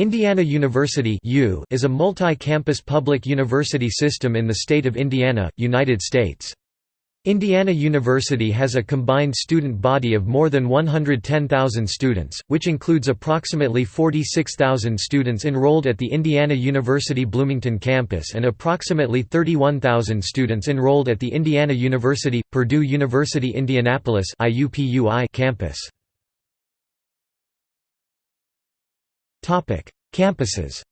Indiana University is a multi-campus public university system in the state of Indiana, United States. Indiana University has a combined student body of more than 110,000 students, which includes approximately 46,000 students enrolled at the Indiana University Bloomington campus and approximately 31,000 students enrolled at the Indiana University – Purdue University Indianapolis campus. Campuses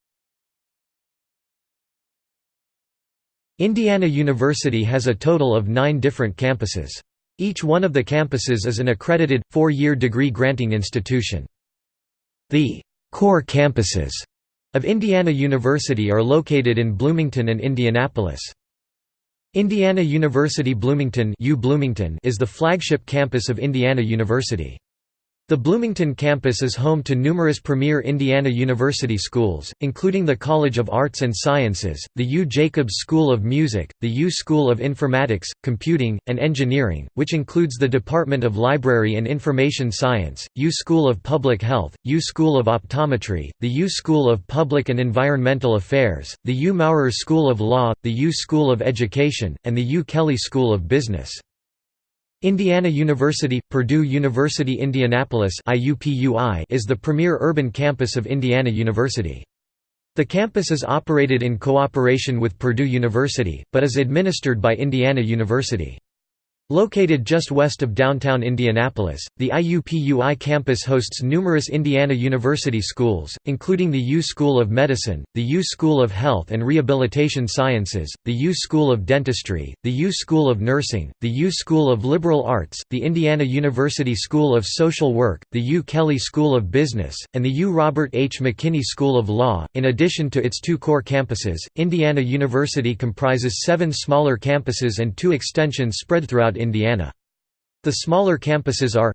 Indiana University has a total of nine different campuses. Each one of the campuses is an accredited, four-year degree-granting institution. The core campuses of Indiana University are located in Bloomington and Indianapolis. Indiana University Bloomington, U Bloomington is the flagship campus of Indiana University. The Bloomington campus is home to numerous premier Indiana University schools, including the College of Arts and Sciences, the U. Jacobs School of Music, the U. School of Informatics, Computing, and Engineering, which includes the Department of Library and Information Science, U. School of Public Health, U. School of Optometry, the U. School of Public and Environmental Affairs, the U. Maurer School of Law, the U. School of Education, and the U. Kelley School of Business. Indiana University – Purdue University Indianapolis is the premier urban campus of Indiana University. The campus is operated in cooperation with Purdue University, but is administered by Indiana University. Located just west of downtown Indianapolis, the IUPUI campus hosts numerous Indiana University schools, including the U School of Medicine, the U School of Health and Rehabilitation Sciences, the U School of Dentistry, the U School of Nursing, the U School of Liberal Arts, the Indiana University School of Social Work, the U Kelley School of Business, and the U Robert H. McKinney School of Law. In addition to its two core campuses, Indiana University comprises seven smaller campuses and two extensions spread throughout Indiana. The smaller campuses are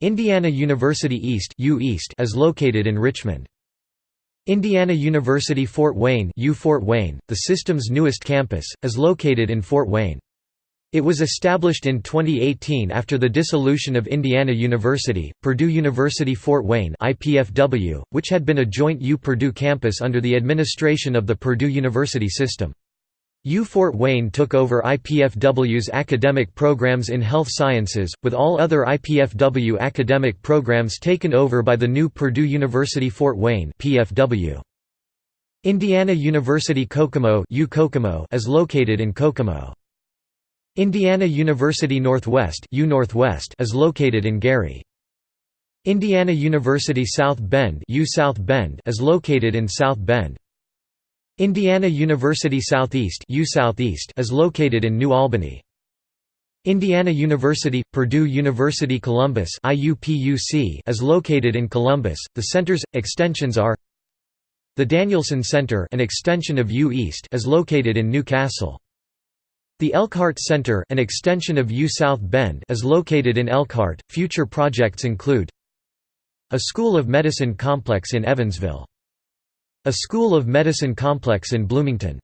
Indiana University East, U East is located in Richmond. Indiana University Fort Wayne, U Fort Wayne, the system's newest campus, is located in Fort Wayne. It was established in 2018 after the dissolution of Indiana University, Purdue University Fort Wayne IPFW, which had been a joint U-Purdue campus under the administration of the Purdue University system. U Fort Wayne took over IPFW's academic programs in health sciences, with all other IPFW academic programs taken over by the new Purdue University Fort Wayne PFW. Indiana University Kokomo, U Kokomo is located in Kokomo. Indiana University Northwest, U Northwest is located in Gary. Indiana University South Bend, U South Bend is located in South Bend. Indiana University Southeast is located in New Albany. Indiana University – Purdue University Columbus is located in Columbus. The center's extensions are The Danielson Center, an extension of U East, is located in New Castle. The Elkhart Center, an extension of U South Bend, is located in Elkhart. Future projects include a School of Medicine complex in Evansville. A School of Medicine complex in Bloomington.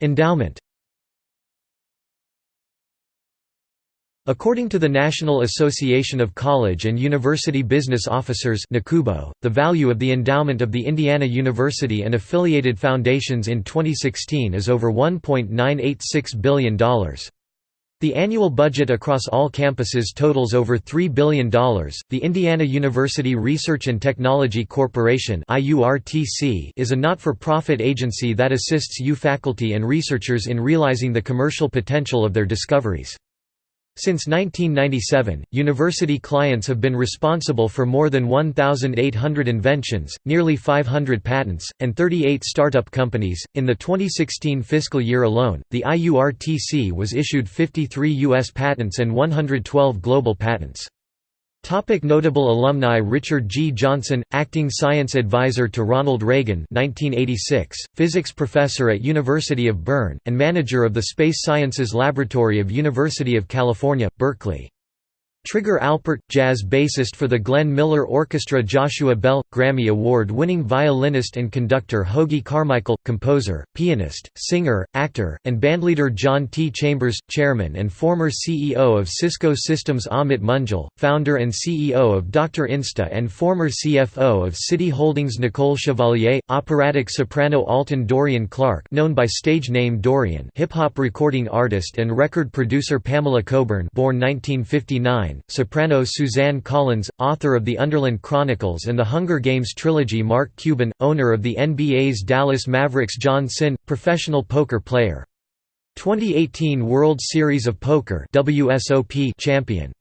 Endowment According to the National Association of College and University Business Officers the value of the endowment of the Indiana University and affiliated foundations in 2016 is over $1.986 billion. The annual budget across all campuses totals over $3 billion. The Indiana University Research and Technology Corporation is a not for profit agency that assists U faculty and researchers in realizing the commercial potential of their discoveries. Since 1997, university clients have been responsible for more than 1,800 inventions, nearly 500 patents, and 38 startup companies. In the 2016 fiscal year alone, the IURTC was issued 53 U.S. patents and 112 global patents. Topic notable alumni Richard G. Johnson, acting science advisor to Ronald Reagan 1986, physics professor at University of Bern, and manager of the Space Sciences Laboratory of University of California, Berkeley. Trigger Alpert – Jazz bassist for the Glenn Miller Orchestra Joshua Bell – Grammy Award-winning violinist and conductor Hoagy Carmichael – composer, pianist, singer, actor, and bandleader John T. Chambers – chairman and former CEO of Cisco Systems Amit Munjal, founder and CEO of Dr. Insta and former CFO of City Holdings Nicole Chevalier – operatic soprano Alton Dorian Clark known by stage name Dorian hip-hop recording artist and record producer Pamela Coburn born 1959 soprano Suzanne Collins, author of The Underland Chronicles and the Hunger Games trilogy Mark Cuban, owner of the NBA's Dallas Mavericks John Cynn, professional poker player. 2018 World Series of Poker WSOP champion.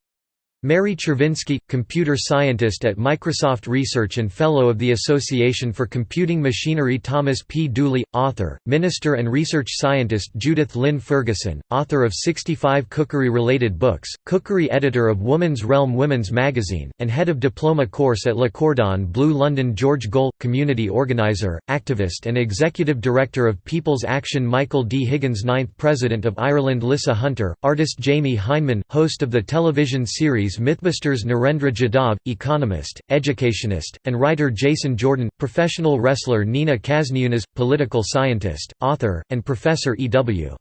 Mary Czerwinski, computer scientist at Microsoft Research and Fellow of the Association for Computing Machinery Thomas P. Dooley, author, minister and research scientist Judith Lynn Ferguson, author of 65 cookery-related books, cookery editor of Woman's Realm Women's Magazine, and head of diploma course at Le Cordon Bleu London George Gohl, community organizer, activist and executive director of People's Action Michael D. Higgins Ninth President of Ireland Lissa Hunter, artist Jamie Hyneman, host of the television series Mythbusters Narendra Jadhav, economist, educationist, and writer Jason Jordan, professional wrestler Nina Kasniunas, political scientist, author, and professor E.W.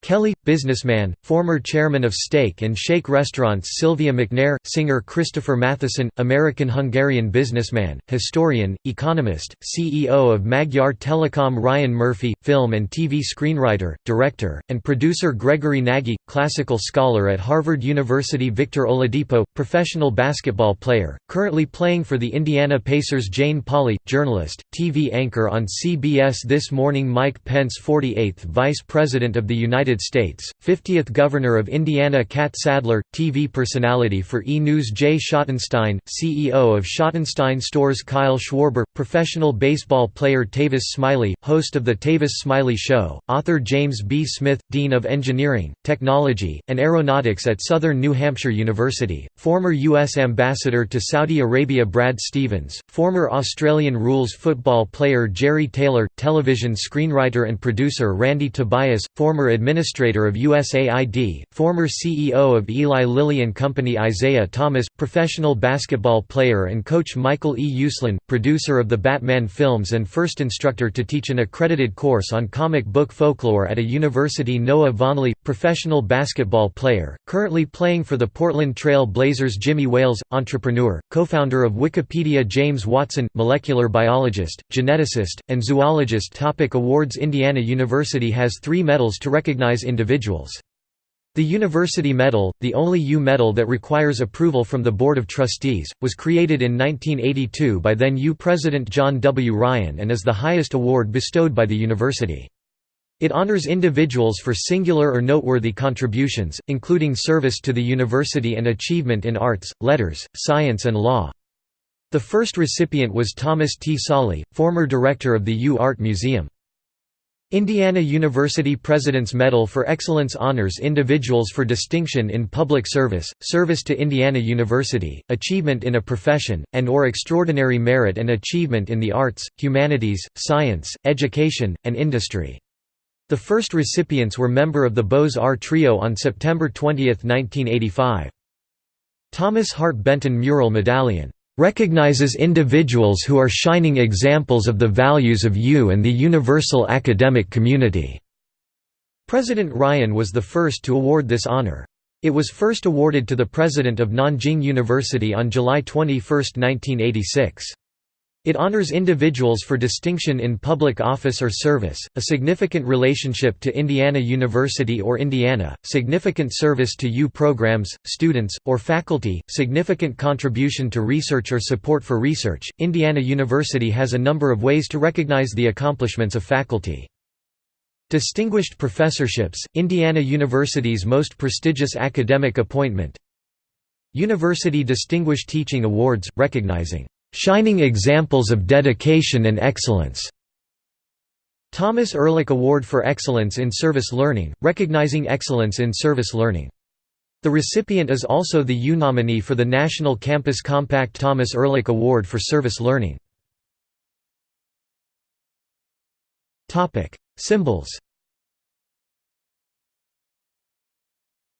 Kelly, businessman, former chairman of Steak and Shake restaurants Sylvia McNair, singer Christopher Mattheisen, American-Hungarian businessman, historian, economist, CEO of Magyar Telekom Ryan Murphy, film and TV screenwriter, director, and producer Gregory Nagy, classical scholar at Harvard University Victor Oladipo, professional basketball player, currently playing for the Indiana Pacers Jane Pauley, journalist, TV anchor on CBS This Morning Mike Pence 48th Vice President of the United United States, 50th Governor of Indiana Catt Sadler, TV personality for E! News Jay Schottenstein, CEO of Schottenstein Stores Kyle Schwarber, professional baseball player Tavis Smiley, host of The Tavis Smiley Show, author James B. Smith, Dean of Engineering, Technology, and Aeronautics at Southern New Hampshire University, former U.S. Ambassador to Saudi Arabia Brad Stevens, former Australian rules football player Jerry Taylor, television screenwriter and producer Randy Tobias, former administrator Administrator of USAID, former CEO of Eli Lilly and Company Isaiah Thomas, professional basketball player and coach Michael E. Uslan, producer of the Batman films and first instructor to teach an accredited course on comic book folklore at a university Noah Vonleh, professional basketball player, currently playing for the Portland Trail Blazers Jimmy Wales, entrepreneur, co-founder of Wikipedia James Watson, molecular biologist, geneticist, and zoologist Topic Awards Indiana University has three medals to recognize recognize individuals. The University Medal, the only U medal that requires approval from the Board of Trustees, was created in 1982 by then U President John W. Ryan and is the highest award bestowed by the university. It honors individuals for singular or noteworthy contributions, including service to the university and achievement in arts, letters, science and law. The first recipient was Thomas T. Solley, former director of the U Art Museum. Indiana University President's Medal for Excellence honors individuals for distinction in public service, service to Indiana University, achievement in a profession, and or extraordinary merit and achievement in the arts, humanities, science, education, and industry. The first recipients were member of the Beaux-Arts Trio on September 20, 1985. Thomas Hart Benton Mural Medallion recognizes individuals who are shining examples of the values of U and the universal academic community." President Ryan was the first to award this honor. It was first awarded to the president of Nanjing University on July 21, 1986. It honors individuals for distinction in public office or service, a significant relationship to Indiana University or Indiana, significant service to U programs, students, or faculty, significant contribution to research or support for research. Indiana University has a number of ways to recognize the accomplishments of faculty. Distinguished professorships, Indiana University's most prestigious academic appointment University Distinguished Teaching Awards, recognizing Shining examples of dedication and excellence. Thomas Ehrlich Award for Excellence in Service Learning, recognizing excellence in service learning. The recipient is also the U nominee for the National Campus Compact Thomas Ehrlich Award for Service Learning. Symbols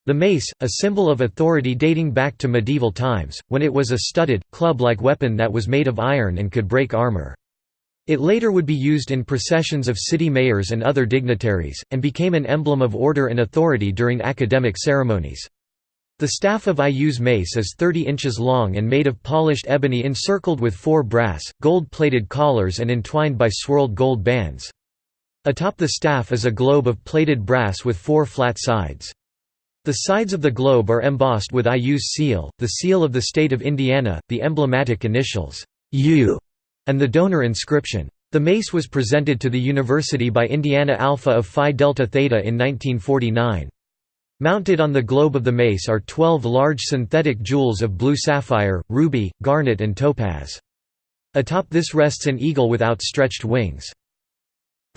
The mace, a symbol of authority dating back to medieval times, when it was a studded, club-like weapon that was made of iron and could break armor. It later would be used in processions of city mayors and other dignitaries, and became an emblem of order and authority during academic ceremonies. The staff of IU's mace is 30 inches long and made of polished ebony encircled with four brass, gold-plated collars and entwined by swirled gold bands. Atop the staff is a globe of plated brass with four flat sides. The sides of the globe are embossed with IU's seal, the seal of the state of Indiana, the emblematic initials, U, and the donor inscription. The mace was presented to the university by Indiana Alpha of Phi Delta Theta in 1949. Mounted on the globe of the mace are 12 large synthetic jewels of blue sapphire, ruby, garnet and topaz. Atop this rests an eagle with outstretched wings.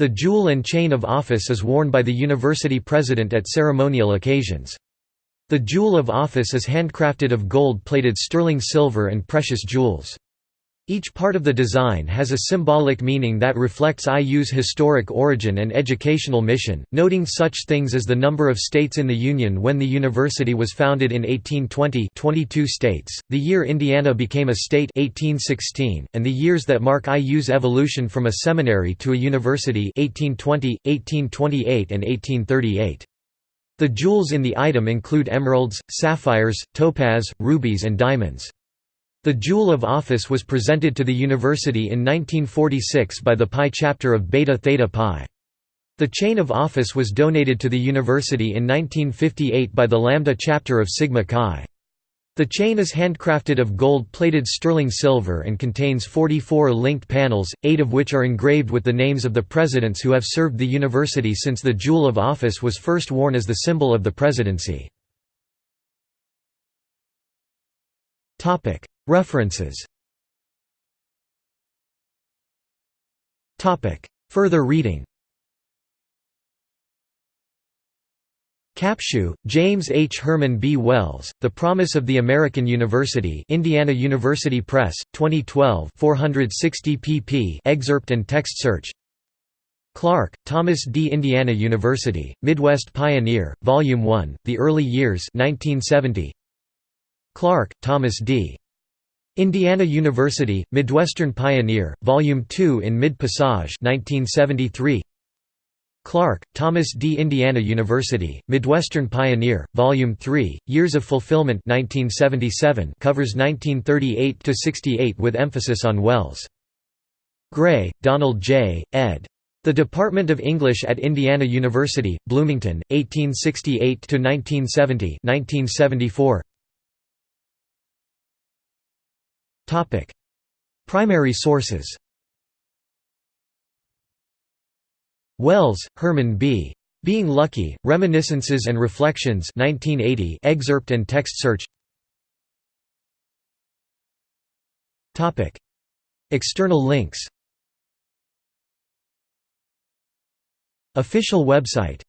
The jewel and chain of office is worn by the university president at ceremonial occasions. The jewel of office is handcrafted of gold-plated sterling silver and precious jewels. Each part of the design has a symbolic meaning that reflects IU's historic origin and educational mission, noting such things as the number of states in the Union when the university was founded in 1820 22 states, the year Indiana became a state 1816, and the years that mark IU's evolution from a seminary to a university 1820, 1828 and 1838. The jewels in the item include emeralds, sapphires, topaz, rubies and diamonds. The Jewel of Office was presented to the university in 1946 by the Pi chapter of Beta Theta Pi. The chain of office was donated to the university in 1958 by the Lambda chapter of Sigma Chi. The chain is handcrafted of gold-plated sterling silver and contains 44 linked panels, eight of which are engraved with the names of the presidents who have served the university since the Jewel of Office was first worn as the symbol of the presidency. References Further reading Capshew, James H. Herman B. Wells, The Promise of the American University Indiana University Press, 2012 460 pp excerpt and text search Clark, Thomas D. Indiana University, Midwest Pioneer, Volume 1, The Early Years 1970. Clark, Thomas D. Indiana University, Midwestern Pioneer, Volume 2 in Mid-Passage 1973. Clark, Thomas D. Indiana University, Midwestern Pioneer, Volume 3, Years of Fulfillment 1977 covers 1938–68 with emphasis on Wells. Gray, Donald J., ed. The Department of English at Indiana University, Bloomington, 1868–1970 1974. Primary sources. Wells, Herman B. Being Lucky, Reminiscences and Reflections 1980 excerpt and text search. External links. Official website